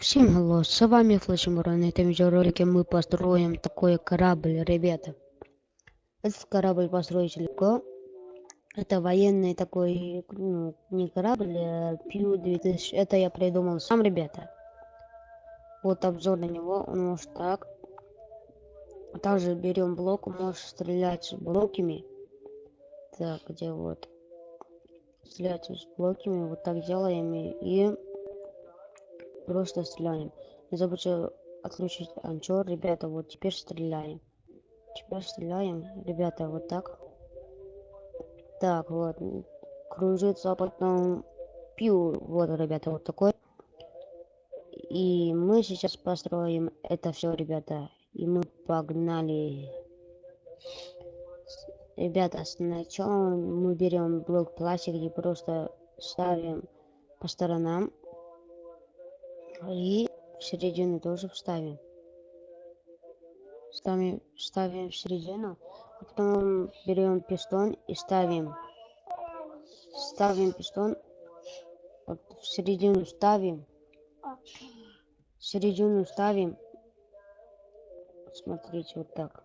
Всем hello, с вами Флэшмура. На этом видеоролике мы построим такой корабль, ребята. Этот корабль построить легко. Это военный такой, ну, не корабль, а Пью 2000. Это я придумал сам, ребята. Вот обзор на него, он может так. Также берем блок, можешь стрелять блоками. Так, где вот? Стрелять с блоками, вот так делаем и просто стреляем. Не забудьте отключить анчор, ребята, вот теперь стреляем. Теперь стреляем, ребята, вот так. Так, вот, кружится, а потом пью, вот, ребята, вот такой. И мы сейчас построим это все, ребята. И мы погнали. Ребята, сначала мы берем блок пластик и просто ставим по сторонам. И в середину тоже вставим. Ставим, ставим в середину. А потом берем пистон и ставим. Ставим пистон. Вот в середину ставим. В середину ставим. Смотрите, вот так.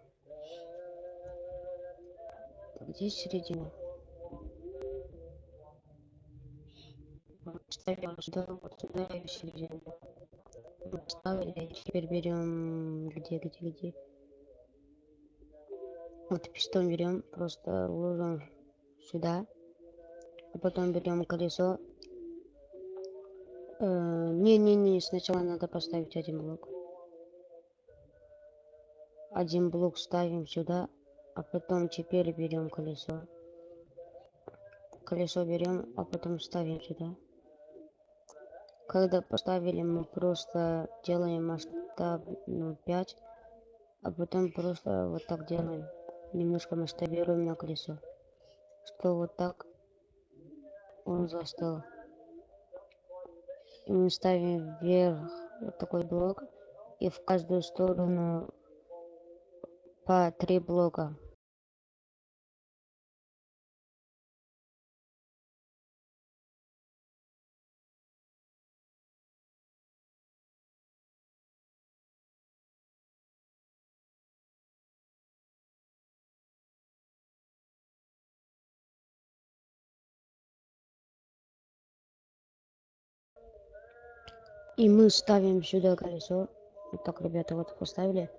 Где середина? Ставим сюда, вот сюда и в середину. Поставили, теперь берем где, где, где. Вот пистон берем, просто ложим сюда. А потом берем колесо. Не-не-не, сначала надо поставить один блок. Один блок ставим сюда, а потом теперь берем колесо. Колесо берем, а потом ставим сюда когда поставили мы просто делаем масштаб ну 5 а потом просто вот так делаем. Немножко масштабируем на колесо. Что вот так он застыл. И мы ставим вверх вот такой блок и в каждую сторону по три блока И мы ставим сюда колесо. Вот так, ребята, вот поставили.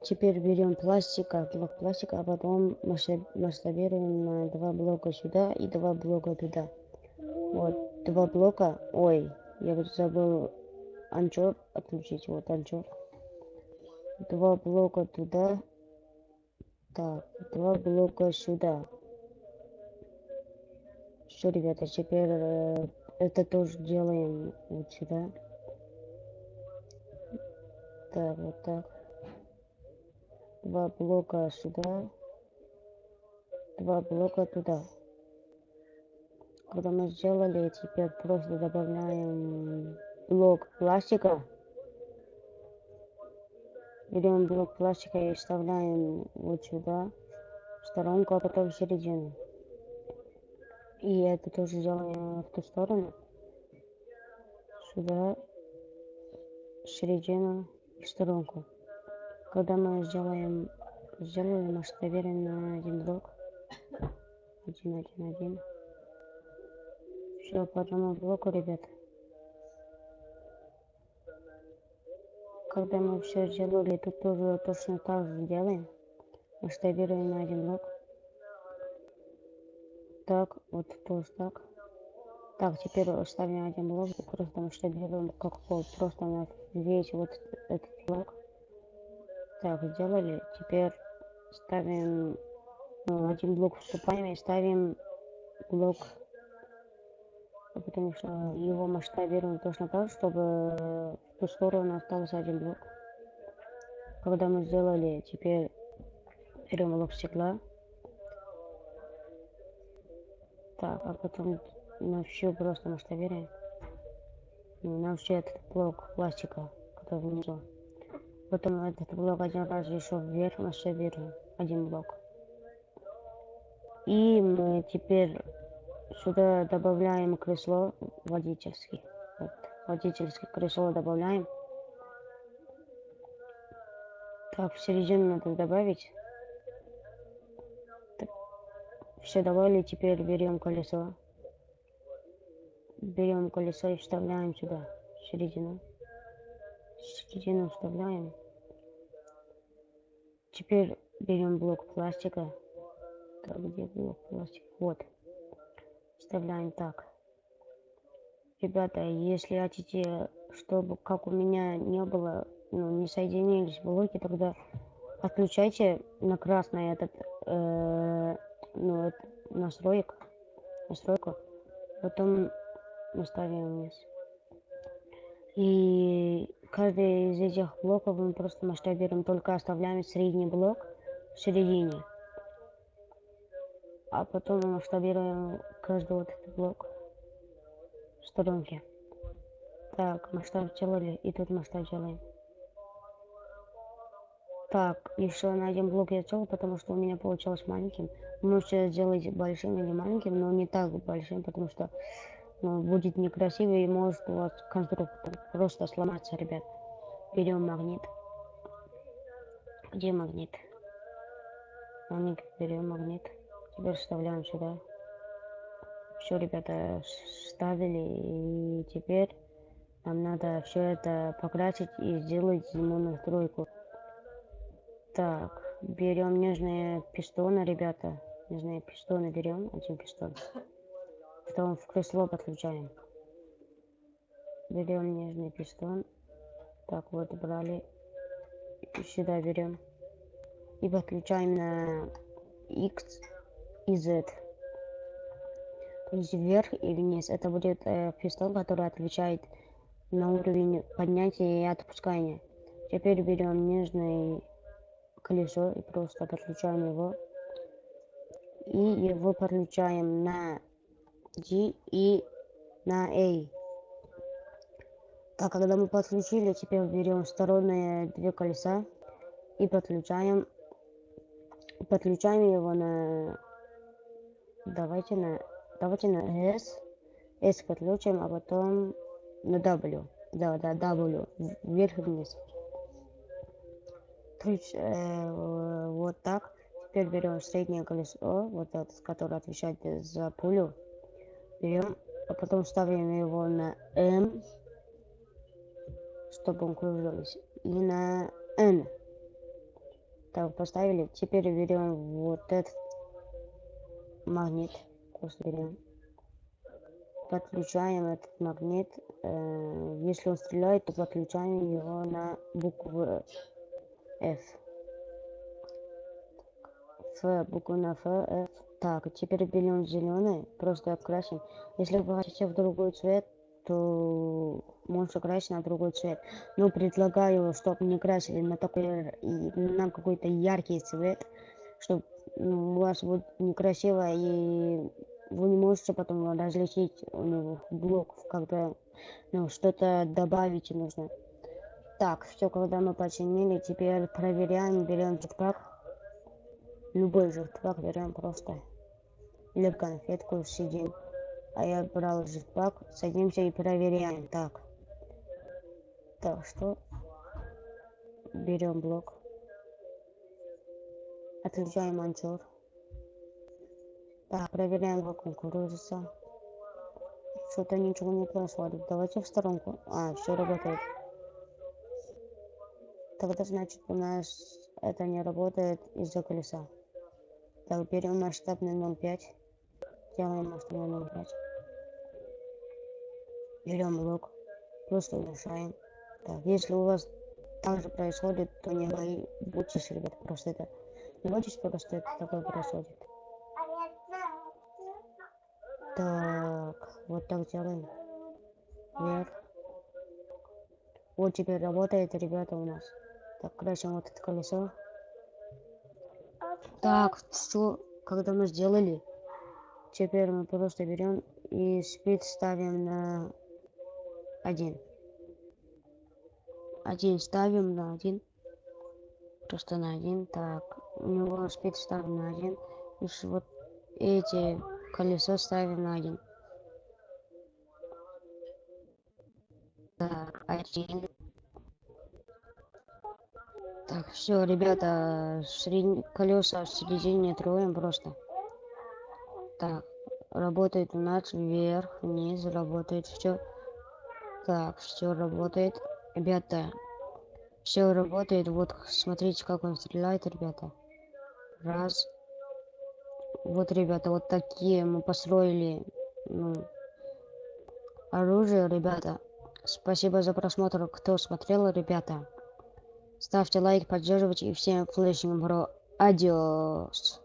Теперь берем пластика, блок пластика, а потом масштабируем на два блока сюда и два блока туда. Вот, два блока. Ой, я вот забыл анчор отключить. Вот анчор. Два блока туда. Так, два блока сюда. Все, ребята, теперь э, это тоже делаем вот сюда. Так, вот так. Два блока сюда. Два блока туда. Когда мы сделали, теперь просто добавляем блок пластика. Берем блок пластика и вставляем вот сюда, в сторонку, а потом в середину. И это тоже делаем в ту сторону. Сюда, в середину в сторонку. Когда мы сделаем, сделаем масштабируем на один блок. Один, один, один. Все по одному блоку, ребят. Когда мы все сделали, тут тоже точно так же делаем. Масштабируем на один блок. Так, вот тоже так. Так, теперь ставим один блок, просто масштабируем как пол, просто на весь вот этот блок. Так, сделали. Теперь ставим ну, один блок вступаем и ставим блок, потому что его масштабируем точно так, чтобы в ту сторону остался один блок. Когда мы сделали, теперь берем блок стекла. Так, а потом на всю просто масштабируем. Ну, на все этот блок пластика, который внизу. Потом этот блок один раз еще вверх масштабируем. Один блок. И мы теперь сюда добавляем кресло водительский. Вот. водительское кресло добавляем. Так, в середину надо добавить. Все добавили, теперь берем колесо. Берем колесо и вставляем сюда, в середину. В середину вставляем. Теперь берем блок пластика. Так, где блок пластика? Вот. Вставляем так. Ребята, если хотите, чтобы как у меня не было, ну, не соединились блоки, тогда отключайте на красный этот, э, ну, это, настроек, настройку. Потом мы ставим вниз. И каждый из этих блоков мы просто масштабируем, только оставляем средний блок в середине. А потом мы масштабируем каждый вот этот блок в сторонке. Так, масштаб делали, и тут масштаб делаем. Так, еще на один блок я сделал, потому что у меня получилось маленьким. Можете сделать большим или маленьким, но не так большим, потому что будет некрасиво и может у вас конструктор просто сломаться, ребят. Берем магнит. Где магнит? Магнит, берем магнит. Теперь вставляем сюда. Все, ребята, ставили. И теперь нам надо все это покрасить и сделать ему настройку. Так, берем нежные пистоны, ребята. Нежные пистоны берем, один пистон. Потом в кресло подключаем. Берем нежный пистон. Так, вот брали. Сюда берем. И подключаем на X и Z. То есть вверх и вниз. Это будет э, пистон, который отвечает на уровень поднятия и отпускания. Теперь берем нежное колесо и просто подключаем его. И его подключаем на G и на A. Так, когда мы подключили, теперь берем сторонние две колеса и подключаем подключаем его на давайте на давайте на S S подключим а потом на W. Да да W вверх и вниз. Ключ, э, вот так. Теперь берем среднее колесо вот это которое отвечает за пулю берем а потом ставим его на M чтобы он кружился и на N так, поставили. Теперь берем вот этот магнит. Просто берем. Подключаем этот магнит. Э, если он стреляет, то подключаем его на букву F. F, букву на F, F. Так, теперь берем зеленый, просто окрасим. Если вы хотите в другой цвет, то можешь красить на другой цвет. Но предлагаю, чтобы не красили на такой, на какой-то яркий цвет, чтобы ну, у вас будет некрасиво и вы не можете потом различить у него блок, когда ну, что-то добавить нужно. Так, все, когда мы починили, теперь проверяем, берем jetpack. Любой jetpack берем просто. Или конфетку сидим. А я брал жетпак. Садимся и проверяем. Так. Так, что? Берем блок. Отключаем анчур. Так, проверяем, как он кружится. Что-то ничего не происходит. Давайте в сторонку. А, все работает. Тогда значит у нас это не работает из-за колеса. Так, берем масштабный 0.5. Делаем масштабный 0.5 берем блок, просто мешаем. Так, если у вас так же происходит, то не бойтесь, ребят, просто это. Не бойтесь, просто это такое происходит. Так, вот так делаем. Вверх. Вот теперь работает, ребята, у нас. Так, красим вот это колесо. Так, все, когда мы сделали, теперь мы просто берем и спид ставим на один. Один ставим на один. Просто на один. Так, у него спид ставим на один. И вот эти колесо ставим на один. Так, один. Так, все, ребята, сред... колеса в середине троем просто. Так, работает у нас вверх, вниз, работает все. Так, все работает. Ребята, все работает. Вот, смотрите, как он стреляет, ребята. Раз. Вот, ребята, вот такие мы построили ну, оружие, ребята. Спасибо за просмотр, кто смотрел, ребята. Ставьте лайк, поддерживайте и всем флешинг бро. Адиос.